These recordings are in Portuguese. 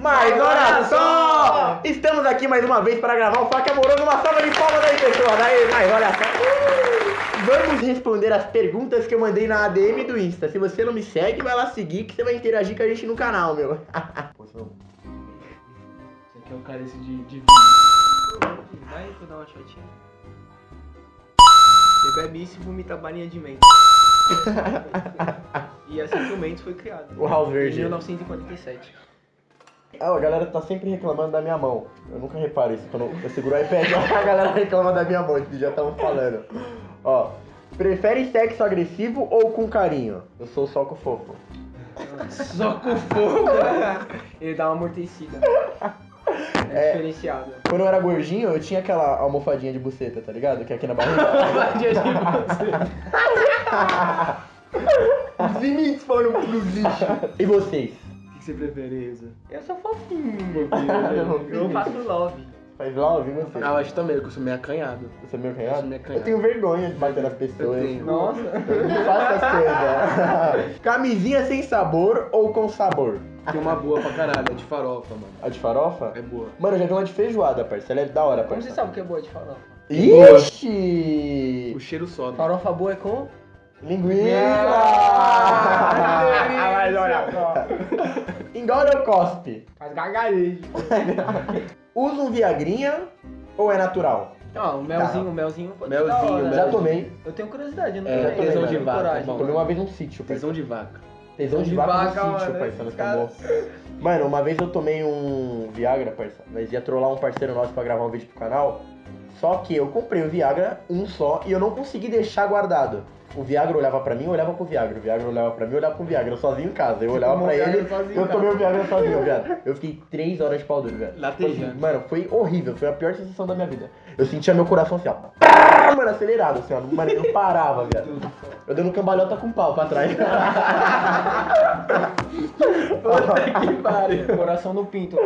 Mas olha só! Estamos aqui mais uma vez para gravar o Faca Amoroso. Uma salva de palmas aí, pessoal. Daí, mas olha só. Vamos responder as perguntas que eu mandei na ADM do Insta. Se você não me segue, vai lá seguir que você vai interagir com a gente no canal, meu. Esse aqui é o cálice de, de vinho. Vai, vou dar uma shotinha. Você bebe isso e vomita a balinha de menta. e assim que o Mentos foi criado. O Em Verde. 1947. Ah, a galera tá sempre reclamando da minha mão. Eu nunca reparo isso. Quando eu seguro o iPad, a galera reclama da minha mão, já estavam falando. Ó, prefere sexo agressivo ou com carinho? Eu sou só com fofo. Só com fogo. Ele dá uma amortecida. É, É. diferenciado. Quando eu era gordinho, eu tinha aquela almofadinha de buceta, tá ligado? Que é aqui na barriga. Vadia de Os limites foram pros lixos. E vocês? O você prefere, Isa? Eu sou fofinho. Eu Eu faço love. Faz love, você? Ah, eu acho também, que eu sou meio acanhado. Você é meio Eu canhado? sou meio Eu acanhado. tenho vergonha de bater nas pessoas. Eu tenho. Nossa. Eu não faço as coisas. Camisinha sem sabor ou com sabor? Tem uma boa pra caralho, é de farofa, mano. A de farofa? É boa. Mano, eu já vi uma de feijoada, parça. Ela é da hora, Como parça. você sabe que é boa de farofa? Ixi! O cheiro sobe. Farofa boa é com? Linguiça! Ah, mas olha só. Engole ou cospe? Faz gargarejo. Usa um viagrinha ou é natural? Ó, o melzinho, o melzinho pode ser Melzinho, hora. Já tomei. Eu tenho curiosidade, eu não É, tenho tesão eu de tenho vaca, coragem. bom. Tomei uma vez num sítio, parça. Tesão de vaca. Tesão de De vaca no vaca, sítio, mano, no esse cara- acabou. Mano, uma vez eu tomei um Viagra, parça. Mas ia trollar um parceiro nosso pra gravar um vídeo pro canal. Só que eu comprei o Viagra, um só, e eu não consegui deixar guardado. O Viagra olhava pra mim, eu olhava pro Viagra. O Viagra olhava pra mim, eu olhava pro Viagra. Eu sozinho em casa. Eu olhava tomou pra ele, sozinho, eu tomei o Viagra sozinho, viado. Eu fiquei três horas de pau duro, velho. Latejando. Mano, foi horrível. Foi a pior sensação da minha vida. Eu sentia meu coração assim, ó. Mano, acelerado, assim, ó. Mano, não parava, viado. Eu dando cambalhota com pau pra trás. que pariu. Coração no pinto.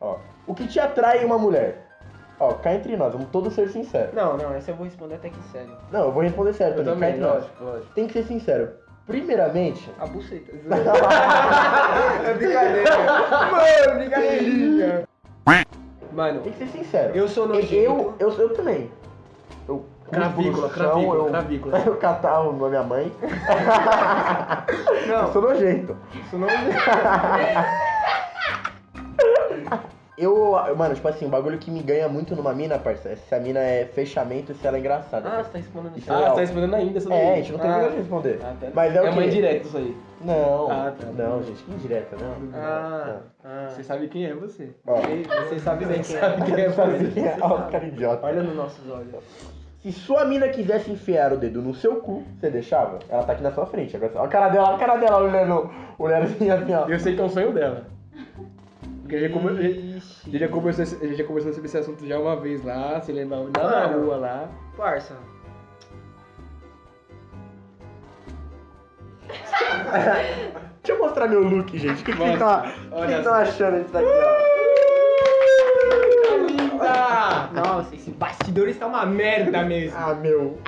Ó, o que te atrai em uma mulher? Ó, cá entre nós, vamos todos ser sinceros. Não, não, essa eu vou responder até que sério. Não, eu vou responder sério Eu também, cá também, entre nós. lógico, lógico. Tem que ser sincero. Primeiramente, A buceta. é brincadeira. Mano, brincadeirinha. Mano, tem que ser sincero. eu sou nojento. eu, eu, eu também. Eu Cravícula, cuspo no chão, cravícula, eu, cravícula. Eu catarro na minha mãe. Eu Não, sou nojento. isso não Eu, mano, tipo assim, o bagulho que me ganha muito numa mina, parça, é se a mina é fechamento e se ela é engraçada. Ah, você tá respondendo Isso isso. Ah, real. você tá respondendo ainda essa daí. É, a gente não tem Ah. de responder. Ah, tá. Mas é o é uma indireta isso aí. Não, Ah, tá. não, gente, que indireta, não. Ah, ah. Você sabe quem é você. Ó, Você- Você sabe bem quem sabe é. quem é sabe Você é? Ó, cara idiota. Olha nos nossos olhos. Se sua mina quisesse enfiar o dedo no seu cu, você deixava? Ela tá aqui na sua frente. Agora, ó a cara dela, ó a cara dela olhando, olhando assim, assim, ó. Eu sei que é um sonho dela. Porque a gente, come- a gente já conversou, a gente já conversou sobre esse assunto já uma vez lá, se lembra lá na Mano. rua lá. Parça. Deixa eu mostrar meu look, gente. O que, que vocês estão estão só. achando disso aqui, ó? Linda! Nossa, esse bastidor está uma merda mesmo. Ah, meu.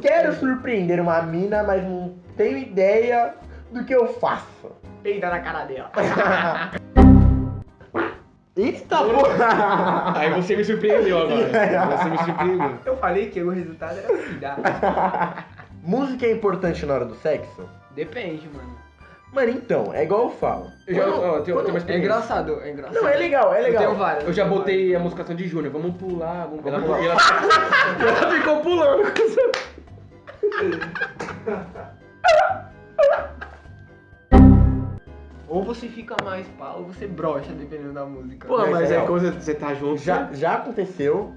Quero surpreender uma mina, mas não tenho ideia do que eu faço. Peida na cara dela. Eita porra! Aí você me surpreendeu agora. Você me surpreendeu. Eu falei que o resultado era cuidar. Música é importante na hora do sexo? Depende, mano. Mano, então, é igual eu falo. Eu já, Quando- ó, tem uma É engraçado, é engraçado. Não, é legal, é Eu tenho legal. várias. Eu já botei a música de Júnior, vamos pular, vamos pular. Ela, ela, ela ficou pulando. Ou você fica mais pá, ou você brocha, dependendo da música. Pô, Mas mas é é real. quando você tá junto. Já, já aconteceu.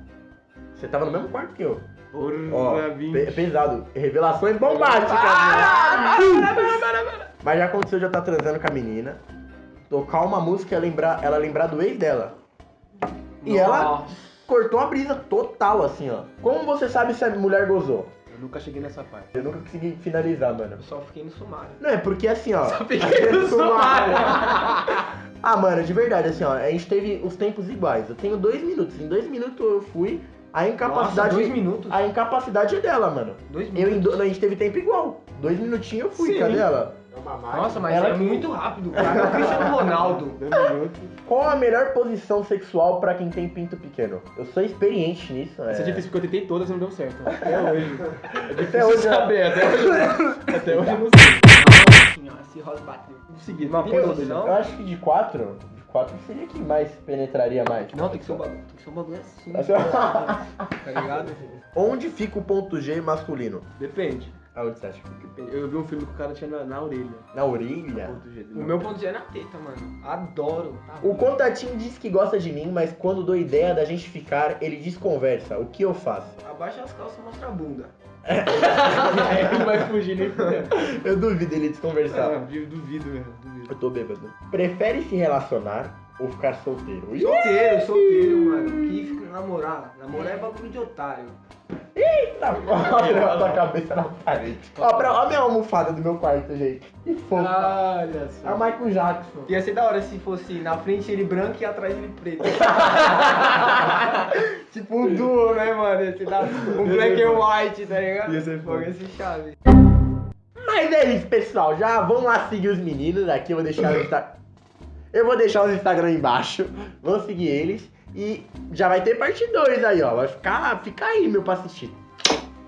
Você tava no mesmo quarto que eu. Porra, Ó, pe- pesado. Revelações bombásticas. Ah, né? Mas já aconteceu de eu estar transando com a menina, tocar uma música e ela lembrar, ela lembrar do ex dela. E ela Nossa. cortou a brisa total, assim, ó. Como você sabe se a mulher gozou? Eu nunca cheguei nessa parte. Eu nunca consegui finalizar, mano. Eu só fiquei no sumário. Não, é porque assim, ó. fiquei no sumário. ah, mano, de verdade, assim, ó. A gente teve os tempos iguais. Eu tenho dois minutos. Em dois minutos eu fui. A incapacidade. Nossa, dois minutos? A incapacidade é dela, mano. Dois Eu minutos. do... A gente teve tempo igual. Dois minutinhos eu fui, Sim. cadê ela? Nossa, mas Ela é que- muito rápido, cara. É o Cristiano Ronaldo. Qual a melhor posição sexual pra quem tem pinto pequeno? Eu sou experiente nisso. Essa é é. difícil porque eu tentei todas e não deu certo. Até hoje. É Até difícil hoje, saber, até hoje. Até hoje eu não sei. Assim, ó, esse Ross bateu. Consegui. Uma posição? Eu acho que de quatro, de quatro seria que mais penetraria mais. Não, tem que ser um bagulho. Tem que ser um bagulho assim. Assim, Tá ligado? Onde fica o ponto G masculino? Depende. Aonde você acha? Eu vi um filme que o cara tinha na, na orelha. Na orelha? O meu ponto G é na teta, mano. Adoro. Tá O contatinho diz que gosta de mim, mas quando dou ideia da gente ficar, ele desconversa. O que eu faço? Abaixa as calças e mostra a bunda. Não vai fugir nem. Eu duvido ele desconversar. Ah, eu duvido mesmo, duvido. Eu tô bêbado. Prefere se relacionar ou ficar solteiro? Solteiro, solteiro, mano. Que fica namorar. Namorar é bagulho de otário. Eita porra, tua cabeça na parede. Ó, pra, ó a minha almofada do meu quarto, gente. Que fofo. Olha É só. o Michael Jackson. Ia ser da hora se fosse na frente ele branco e atrás ele preto. tipo um duo, né, mano? Da... um black and white, tá ligado? Ia ser. Ia ser chave. Mas é isso, pessoal. Já vamos lá seguir os meninos. Aqui eu vou deixar o Insta... Eu vou deixar os Instagram embaixo. Vamos seguir eles. E já vai ter parte 2 aí, ó. Vai ficar, fica aí, meu, pra assistir.